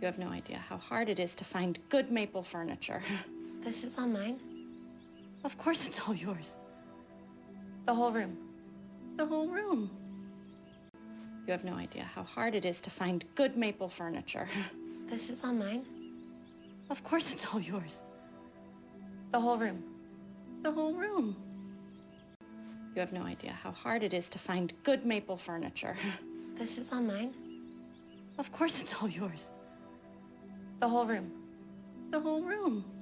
You have no idea how hard it is to find good maple furniture. This is all mine? Of course it's all yours. The whole room? The whole room. You have no idea how hard it is to find good maple furniture. This is all mine? Of course it's all yours. The whole room? The whole room. You have no idea how hard it is to find good maple furniture. This is all mine? Of course it's all yours. The whole room? The whole room.